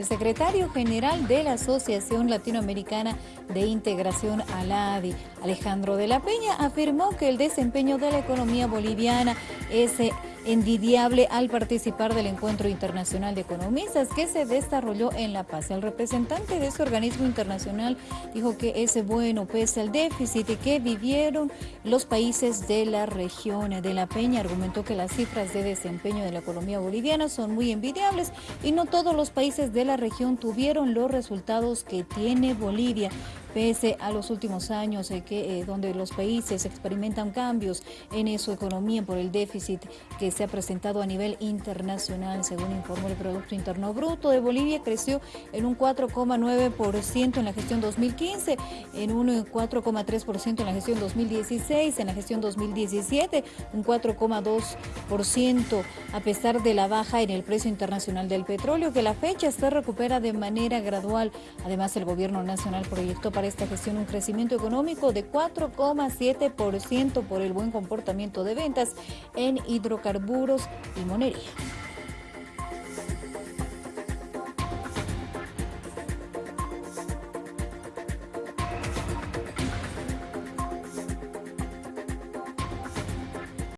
El secretario general de la Asociación Latinoamericana de Integración ALADI, Alejandro de la Peña, afirmó que el desempeño de la economía boliviana es envidiable al participar del Encuentro Internacional de Economistas que se desarrolló en La Paz. El representante de ese organismo internacional dijo que es bueno pese al déficit que vivieron los países de la región. De La Peña argumentó que las cifras de desempeño de la economía boliviana son muy envidiables y no todos los países de la región tuvieron los resultados que tiene Bolivia pese a los últimos años eh, que, eh, donde los países experimentan cambios en su economía por el déficit que se ha presentado a nivel internacional. Según informó el Producto Interno Bruto de Bolivia, creció en un 4,9% en la gestión 2015, en un 4,3% en la gestión 2016, en la gestión 2017, un 4,2% a pesar de la baja en el precio internacional del petróleo, que la fecha se recupera de manera gradual. Además, el gobierno nacional proyectó para esta gestión un crecimiento económico de 4,7% por el buen comportamiento de ventas en hidrocarburos y monería.